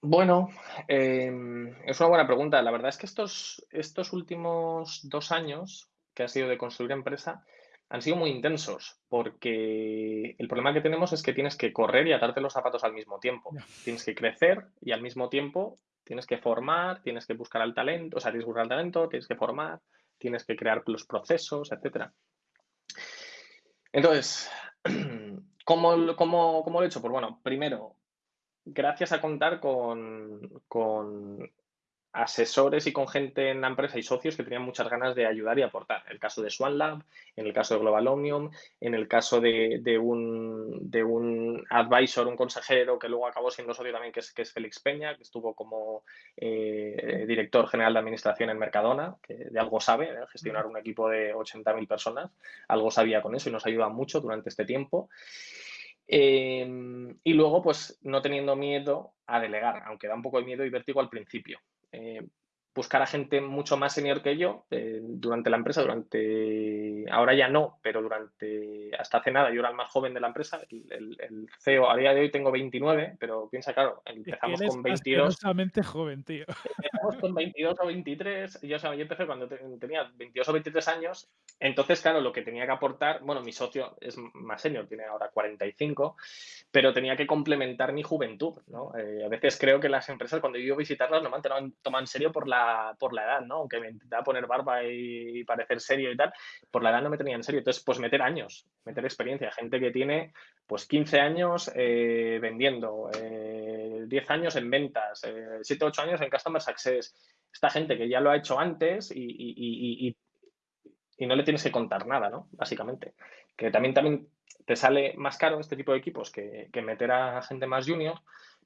Bueno, em, es una buena pregunta. La verdad es que estos, estos últimos dos años que ha sido de construir empresa han sido muy intensos porque el problema que tenemos es que tienes que correr y atarte los zapatos al mismo tiempo. Tienes que crecer y al mismo tiempo tienes que formar, tienes que buscar al talento, o sea, tienes que buscar al talento, tienes que formar, tienes que crear los procesos, etcétera. Entonces, ¿cómo, cómo, cómo lo he hecho? Pues bueno, primero, gracias a contar con, con asesores y con gente en la empresa y socios que tenían muchas ganas de ayudar y aportar. En el caso de Swan Lab, en el caso de Global Omnium, en el caso de, de un, de un advisor, un consejero que luego acabó siendo socio también, que es, que es Félix Peña, que estuvo como eh, director general de administración en Mercadona, que de algo sabe, ¿eh? gestionar un equipo de 80.000 personas, algo sabía con eso y nos ayuda mucho durante este tiempo. Eh, y luego, pues no teniendo miedo a delegar, aunque da un poco de miedo y vértigo al principio. Eh, buscar a gente mucho más senior que yo eh, durante la empresa, durante, ahora ya no, pero durante, hasta hace nada, yo era el más joven de la empresa, el, el- el CEO, a día de hoy tengo 29, pero piensa, claro, empezamos eres con 22, asquerosamente joven, tío. empezamos con 22 o 23, yo, o sea, yo empecé cuando te- tenía 22 o 23 años, entonces, claro, lo que tenía que aportar, bueno, mi socio es más senior, tiene ahora 45, pero tenía que complementar mi juventud, ¿no? Eh, a veces creo que las empresas, cuando yo a visitarlas, no me han serio por la, por la edad, ¿no? Aunque me intentaba poner barba y parecer serio y tal, por la edad no me tenía en serio. Entonces, pues meter años, meter experiencia. Gente que tiene, pues, 15 años eh, vendiendo, eh, 10 años en ventas, eh, 7, 8 años en Customer Success. Esta gente que ya lo ha hecho antes y- y- no le tienes que contar nada, ¿no? Básicamente. Que también, también te sale más caro este tipo de equipos que, que meter a gente más junior,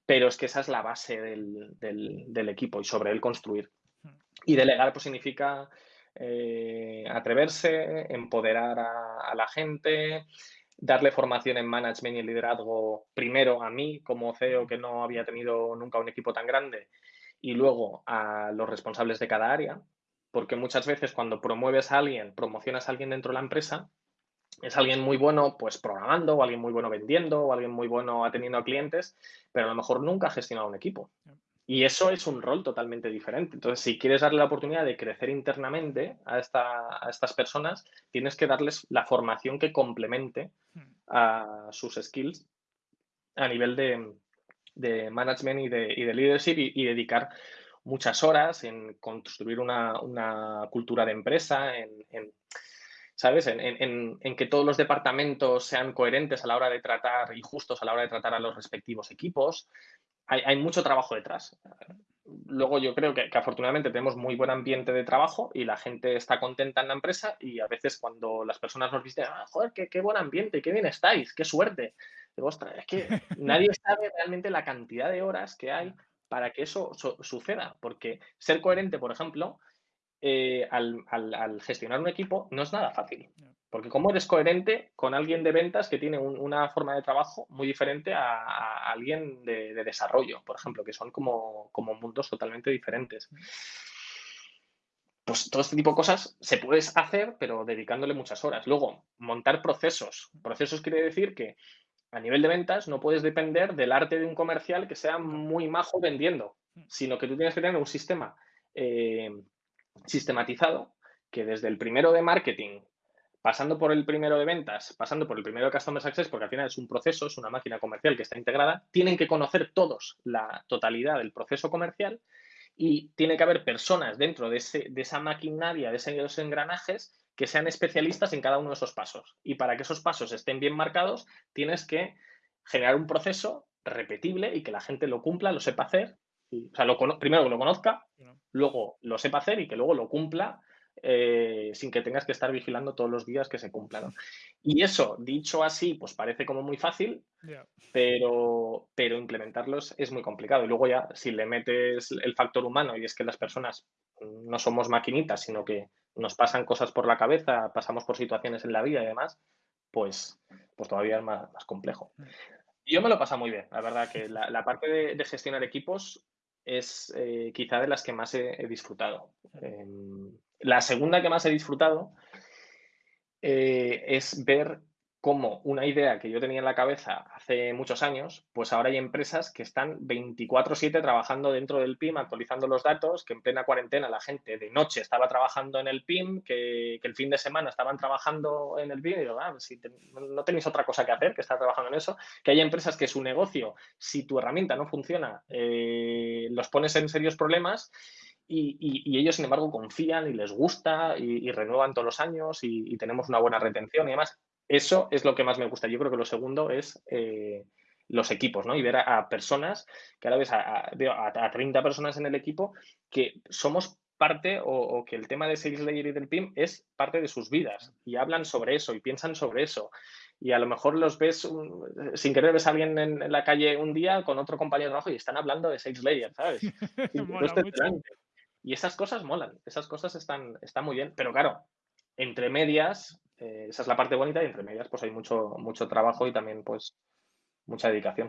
pero es que esa es la base del, del- del equipo y sobre él construir. Y delegar pues significa eh, atreverse, empoderar a, a la gente, darle formación en management y liderazgo primero a mí como CEO que no había tenido nunca un equipo tan grande y luego a los responsables de cada área, porque muchas veces cuando promueves a alguien, promocionas a alguien dentro de la empresa, es alguien muy bueno pues programando o alguien muy bueno vendiendo o alguien muy bueno atendiendo a clientes, pero a lo mejor nunca ha gestionado un equipo. Y eso es un rol totalmente diferente. Entonces, si quieres darle la oportunidad de crecer internamente a, esta- a estas personas, tienes que darles la formación que complemente a sus skills a nivel de, management y de, leadership y dedicar muchas horas en construir una, una cultura de empresa, en, en, ¿sabes? En, en- en- que todos los departamentos sean coherentes a la hora de tratar y justos a la hora de tratar a los respectivos equipos. Hay, hay mucho trabajo detrás. Luego yo creo que, que afortunadamente tenemos muy buen ambiente de trabajo y la gente está contenta en la empresa y a veces cuando las personas nos dicen, ah, joder, qué, qué buen ambiente, qué bien estáis, qué suerte. Digo, ostras, es que nadie sabe realmente la cantidad de horas que hay para que eso su- suceda. Porque ser coherente, por ejemplo, eh, al, al- al gestionar un equipo no es nada fácil. Porque cómo eres coherente con alguien de ventas que tiene un- una forma de trabajo muy diferente a, a alguien de, de desarrollo, por ejemplo, que son como, como mundos totalmente diferentes. Pues todo este tipo de cosas se puedes hacer, pero dedicándole muchas horas. Luego, montar procesos. Procesos quiere decir que a nivel de ventas no puedes depender del arte de un comercial que sea muy majo vendiendo, sino que tú tienes que tener un sistema eh, sistematizado que desde el primero de marketing, pasando por el primero de ventas, pasando por el primero de Customer Success, porque al final es un proceso, es una máquina comercial que está integrada, tienen que conocer todos la totalidad del proceso comercial y tiene que haber personas dentro de, ese, de esa maquinaria, de esos engranajes, que sean especialistas en cada uno de esos pasos. Y para que esos pasos estén bien marcados, tienes que generar un proceso repetible y que la gente lo cumpla, lo sepa hacer. Y, o sea, lo primero que lo conozca, luego lo sepa hacer y que luego lo cumpla eh, sin que tengas que estar vigilando todos los días que se cumpla. ¿no? Y eso, dicho así, pues parece como muy fácil, pero, pero implementarlos es muy complicado. Y luego ya, si le metes el factor humano y es que las personas no somos maquinitas, sino que nos pasan cosas por la cabeza, pasamos por situaciones en la vida y demás, pues, pues todavía es más, más complejo. Y yo me lo he pasado muy bien, la verdad que la, la parte de, de gestionar equipos es eh, quizá de las que más he, he disfrutado. Em, la segunda que más he disfrutado eh, es ver como una idea que yo tenía en la cabeza hace muchos años, pues ahora hay empresas que están 24/7 trabajando dentro del PIM, actualizando los datos, que en plena cuarentena la gente de noche estaba trabajando en el PIM, que, el fin de semana estaban trabajando en el PIM, y digo, ah, no tenéis otra cosa que hacer que estar trabajando en eso, que hay empresas que su negocio, si tu herramienta no funciona, eh, los pones en serios problemas y, ellos, sin embargo, confían y les gusta y, renuevan todos los años y, tenemos una buena retención y demás. Eso es lo que más me gusta. Yo creo que lo segundo es eh, los equipos, ¿no? Y ver a, personas, que ahora ves a, a, 30 personas en el equipo, que somos parte o, que el tema de Sales Layer y del PIM es parte de sus vidas y hablan sobre eso y piensan sobre eso. Y a lo mejor los ves, sin querer ves a alguien en, la calle un día con otro compañero de trabajo y están hablando de Sales Layer, ¿sabes? y, esas cosas molan, esas cosas están, están muy bien, pero claro, entre medias eh, esa es la parte bonita y entre medias pues hay mucho, mucho trabajo y también pues mucha dedicación.